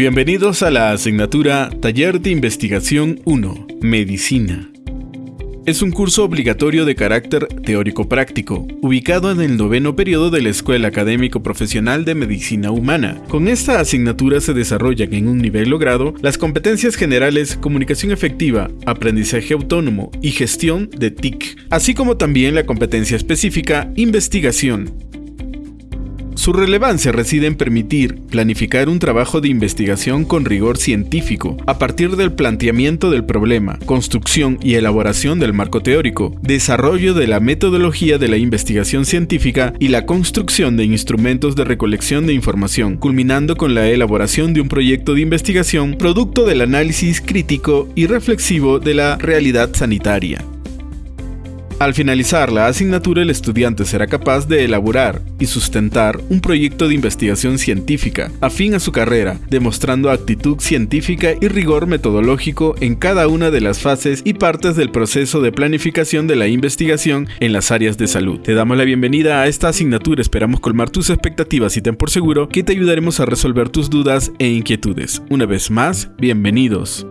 Bienvenidos a la asignatura Taller de Investigación 1, Medicina. Es un curso obligatorio de carácter teórico-práctico, ubicado en el noveno periodo de la Escuela Académico Profesional de Medicina Humana. Con esta asignatura se desarrollan en un nivel logrado las competencias generales comunicación efectiva, aprendizaje autónomo y gestión de TIC, así como también la competencia específica investigación, su relevancia reside en permitir planificar un trabajo de investigación con rigor científico, a partir del planteamiento del problema, construcción y elaboración del marco teórico, desarrollo de la metodología de la investigación científica y la construcción de instrumentos de recolección de información, culminando con la elaboración de un proyecto de investigación producto del análisis crítico y reflexivo de la realidad sanitaria. Al finalizar la asignatura, el estudiante será capaz de elaborar y sustentar un proyecto de investigación científica afín a su carrera, demostrando actitud científica y rigor metodológico en cada una de las fases y partes del proceso de planificación de la investigación en las áreas de salud. Te damos la bienvenida a esta asignatura, esperamos colmar tus expectativas y ten por seguro que te ayudaremos a resolver tus dudas e inquietudes. Una vez más, bienvenidos.